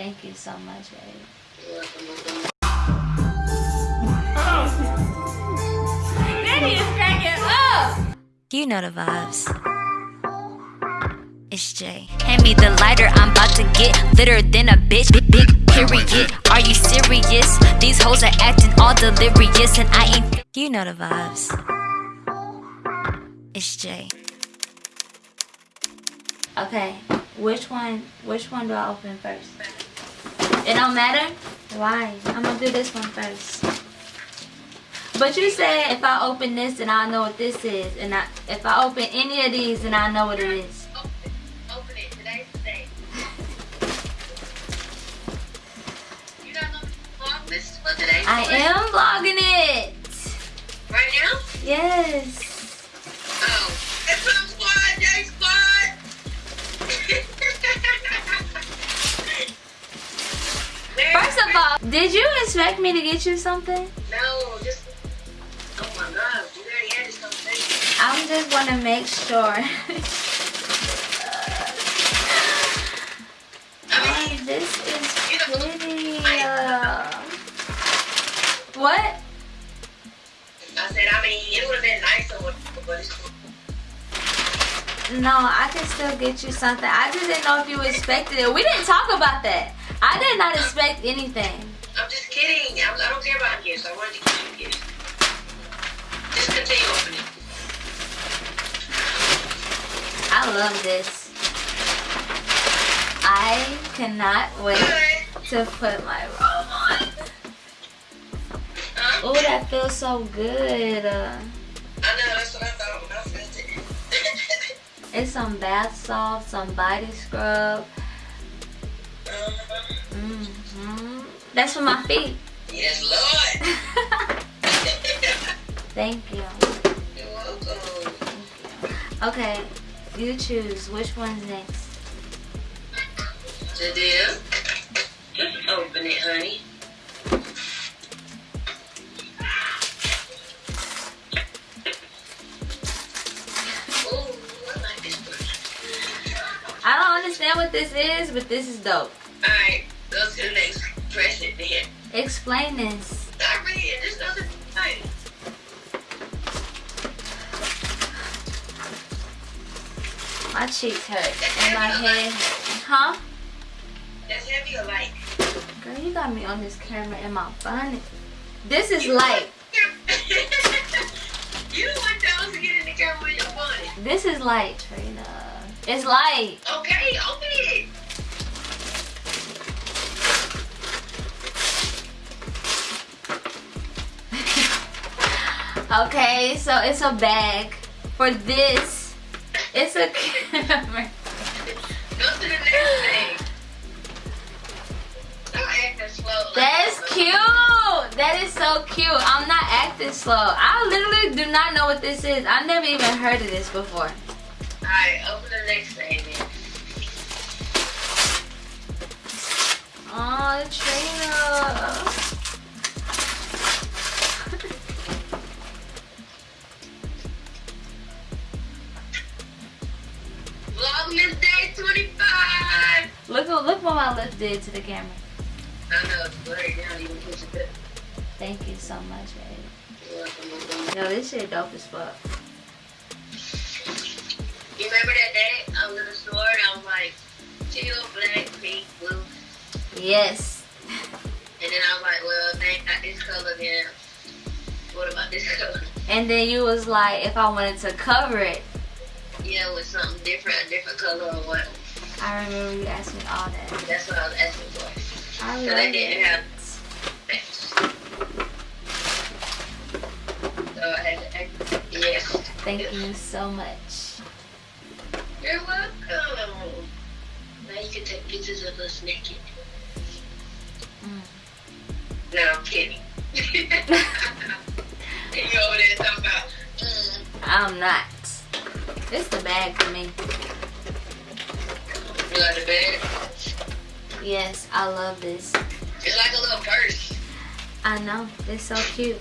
Thank you so much, babe. You're welcome, welcome. Daddy is cracking up. You know the vibes. It's Jay. Hand me the lighter, I'm about to get litter than a bitch. Big, big period. Are you serious? These hoes are acting all delirious, and I ain't. You know the vibes. It's Jay. Okay, which one? Which one do I open first? It don't matter. Why? I'm gonna do this one first. But you said if I open this, then I know what this is, and I, if I open any of these, then I know what it is. Open it. Open it. Today's the day. You don't know the vlog list for today? I am vlogging it. Right now? Yes. Did you expect me to get you something? No, just. Oh my god, we already had conversation. I'm just want to make sure. No, I can still get you something. I just didn't know if you expected it. We didn't talk about that. I did not expect anything. I'm just kidding. I'm, I don't care about gifts. I wanted to give you gifts. Just continue opening. I love this. I cannot wait to put my robe on. Oh, that feels so good. Uh, it's some bath salt, some body scrub. uh-huh. hmm That's for my feet. Yes, Lord. Thank you. You're welcome. Okay, you choose. Which one's next? Jadea, just open it, honey. What this is, but this is dope. Alright, go to the next. It there. Explain this. Stop reading. There's nothing thing. My cheeks hurt and my head hurt. Huh? That's heavy or light? Girl, you got me on this camera in my bonnet. This is light. you the one that was to get in the camera with your bonnet. This is light, Trina. It's light. Okay, open it. Okay, so it's a bag. For this, it's a camera. Go to the next thing. Don't act slow. That's cute. That is so cute. I'm not acting slow. I literally do not know what this is. I never even heard of this before. Alright, open the next thing then. Oh, Trina. Vlogmas Day 25! Look, what- look what my lip did to the camera. I know it's blurry now, you push it. Thank you so much, babe. You're welcome, welcome. Yo, this shit dope as fuck. You remember that day I was in the store and I was like, teal, black, pink, blue. Yes. And then I was like, well, they got this color then. What about this color? And then you was like, if I wanted to cover it, Yeah, with something different, a different color or what. I remember you asked me all that. That's what I was asking for. I So love they didn't it. have So I had to act. Yes. Thank you so much. You're welcome. Now you can take pictures of us naked. Mm. No, I'm kidding. you over there talking about, mm, I'm not. It's the bag for me. you like the bed? Yes, I love this. It's like a little purse. I know. It's so cute.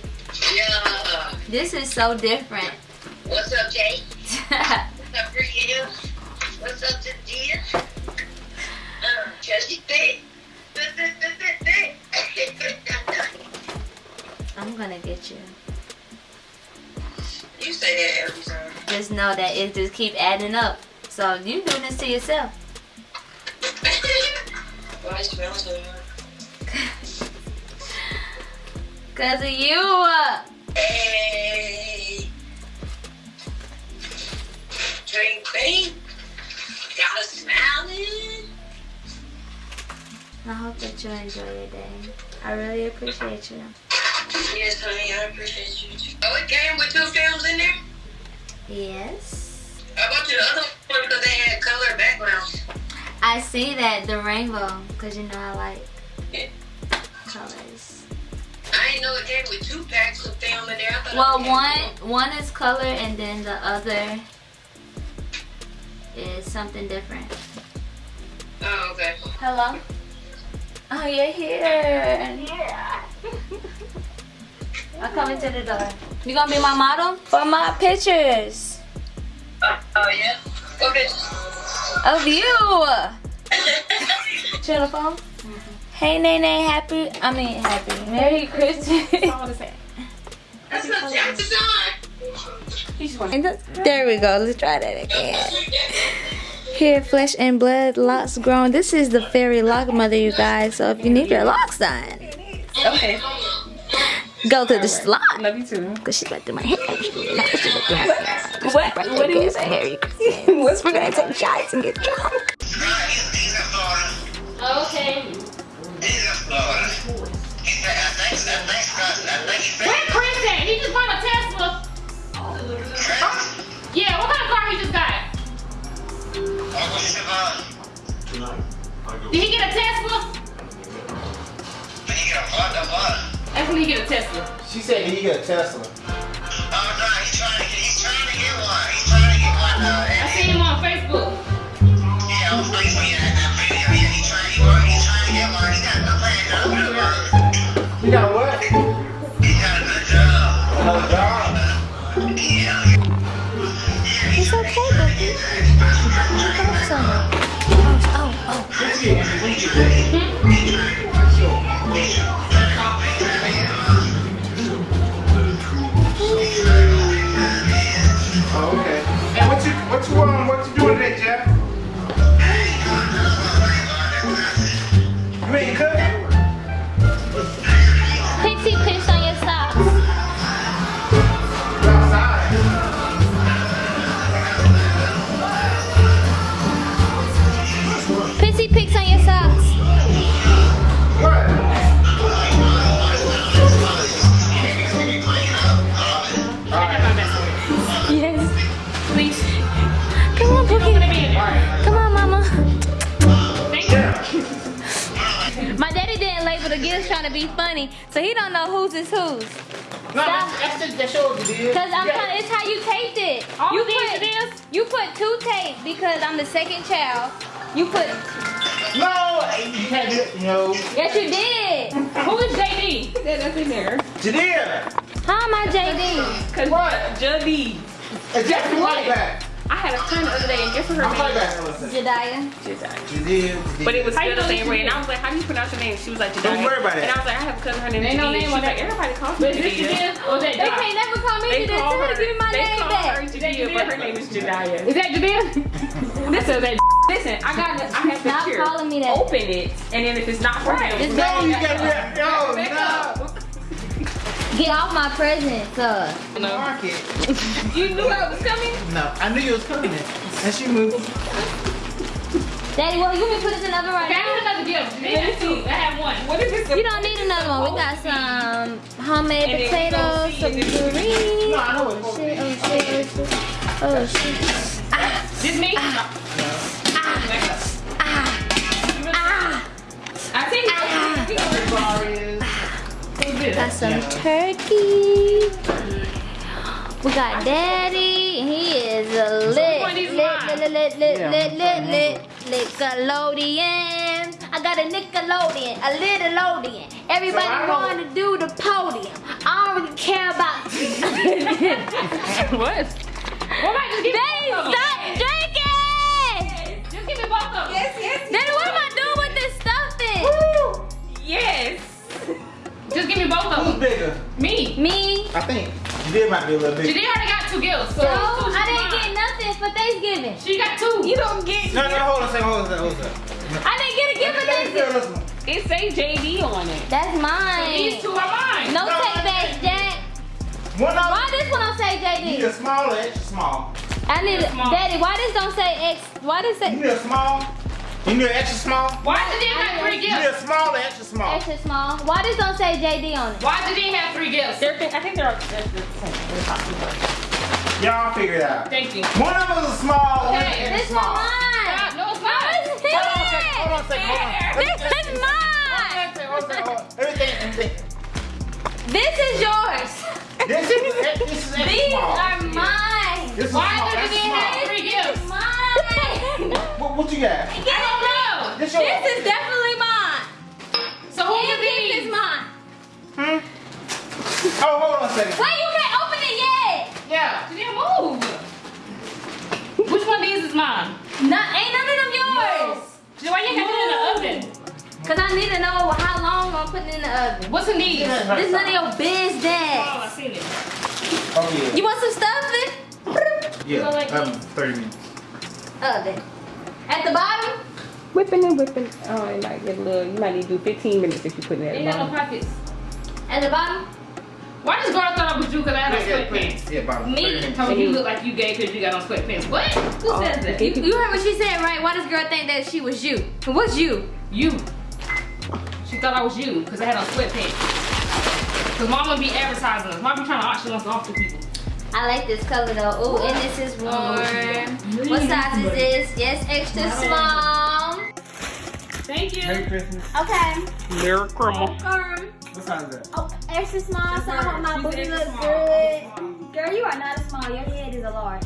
Yeah. This is so different. What's up, Jay? What's up, Brielle? I'm gonna get you. You say that every time. Just know that it just keep adding up. So you doing this to yourself. Cause of you. Uh. Hey. Drink paint. I hope that you enjoy your day. I really appreciate you. Yes, honey, I appreciate you too. Oh, it came with two films in there? Yes. I bought you the other one because they had color backgrounds. I see that the rainbow, cause you know I like Yeah. colors. I didn't know it came with two packs of film in there. I Well, one one is color and then the other is something different. Oh, okay. Hello. Oh, you're here. Yeah. I'm coming to the door. You gonna be my model for my pictures Uh, oh, yeah? Okay. of you. Chill the phone. Hey, Nene, happy. I mean, happy. Merry Christmas. That's not Jackson. there we go. Let's try that again. Here, flesh and blood, locks grown. This is the fairy lock mother, you guys. So if you need your locks done, Okay. go to the salon. Love you too. Cause she's about to do my hair. What? What do you say? Merry Christmas. What's We're gonna take shots and get drunk. Okay. Did he get a Tesla? Did he get a Honda? That's when he get a Tesla. She said he got a Tesla. Is whose. No, that's, that's just that shows you did. Cause I'm Yeah. trying, it's how you taped it. All you these put it is? you put two tape because I'm the second child. You put No, you can't do it. You know. yes you did. Who is JD? That nothing there. Jadea. How am I JD? Cause What? Juddy. Hey, Jeff, like that? I had a friend the other day and guess what her I'm name like was? that. Jediah. Jadea. Jadea. But it was How you still the know same way. And I was like, how do you pronounce your name? She was like, Jediah. Don't worry about it. And I was like, I have a cousin, her name is Ain't no Jadea. name She on was like, that. everybody calls me But is this Jadea. Jadea or is that They can't never call me They Jediah. her her, give me my they name call back. her Jadea, but her name is Jediah. Is that Jadea? Listen, that Listen, I got the, I have the Stop cure. calling me that. Open it, and then if it's not for him, Just No, you got that. No, Back no. Up. Get off my present, presents, uh. Market. You knew I was coming. No, I knew you was coming. And she moved. Daddy, well, you can put it in the oven right Okay, I have another gift. Jadea has two. I have one. What is this? You don't need another one. We got some homemade And potatoes, you some go see No, I know what Shit, oh shit, oh shit. Oh shit. This me? Ah, Ah! I see you. Who's this? Got some turkey. We got daddy. He is a lit, one of lit, these mine? lit, lit, lit, lit, lit, lit, Nickelodeon. I got a Nickelodeon, a Nickelodeon. Everybody So want to do the podium. I don't really care about. what? What am I just give Just give me both of Who's them. bigger? Me. Me. I think Jadea might be a little bigger. Jadea already got two gifts. So No, two I didn't get nothing for Thanksgiving. She got two. You don't get. No, no, hold on a second, hold on a second, hold on a second. I didn't get a gift for Let me feel Thanksgiving. this one. It say JD on it. That's mine. These mine. two are mine. No No, take back, Jack. One of Why this one don't say you need JD? a small or extra small. I need a, Small. Daddy. Why this don't say X? Why this You say need a small? You need an extra small? Why did they have three gifts? You need a small or extra small? extra small? Why this don't say JD on it? Why did they have three gifts? They're, I think they're, they're the same. They're Y'all figure it out. Thank you. One of them is a small, one Okay, is This extra one small. mine. God, no, it's not. This Hold on a second, hold on a second, hold on. This is mine. Hold on a second, hold on. Everything, everything. This is yours. This is, this is extra These small. are mine. This is Why small, did that's they have three gifts? Mine. What, what you got? I don't. This is definitely mine. So who And are this is mine. Hmm? Oh, hold on a second. Why you can't open it yet? Yeah. Jadea, move. Which one of these is mine? Not, ain't none of them yours. Jadea, why you have it in the oven? Cause I need to know how long I'm putting it in the oven. What's in these? This is none of your business. Oh, I business. seen it. Oh, yeah. You want some stuffing? Yeah, like um, 30 minutes. Oven. At the bottom? Whipping and whipping. Oh, it might get a little. You might need to do 15 minutes if you put it at They the got no pockets. At the bottom? Why does girl thought I was you because I had on Yeah, yeah, sweatpants? yeah, about 30 Me minutes. told me you look like you gay because you got on sweatpants. What? Who Oh, says that? okay. You, you heard what she said, right? Why does girl think that she was you? What's you? You. She thought I was you because I had on sweatpants. Because mama be advertising us. Mama be trying to auction us off to people. I like this color though. Oh, and this is warm. Oh, What size is this? Yes, extra small. Thank you. Merry Christmas. Okay. Lyric crumble. Um, What size is that? oh, extra small, so I hope my She's booty extra look small. good. Girl, you are not a small. Your head is a large.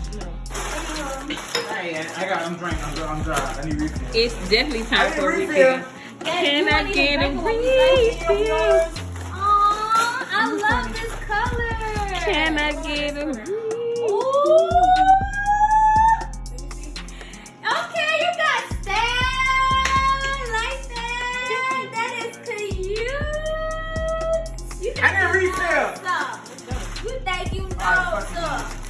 Hey, I got, I'm drinking, I'm, I'm dry. I need refill. It's definitely I time need for refill. refill. Can I get a refill? Aw, I love this color. Can I get a Ooh. Think you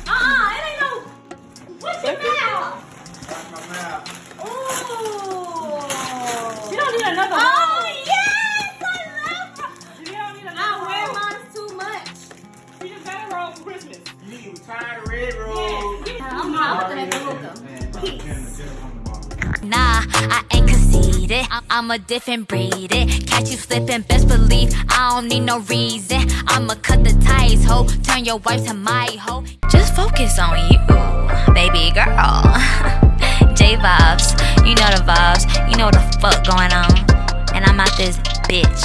I'm, a different breed. It. Catch you slipping, best believe I don't need no reason. I'ma cut the ties, ho. Turn your wife to my hoe. Just focus on you, baby girl. J vibes, you know the vibes. You know the fuck going on. And I'm out this bitch.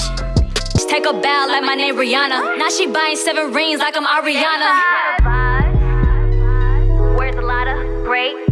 Just take a bow like my name Rihanna. Now she buying seven rings like I'm Ariana. Where's a great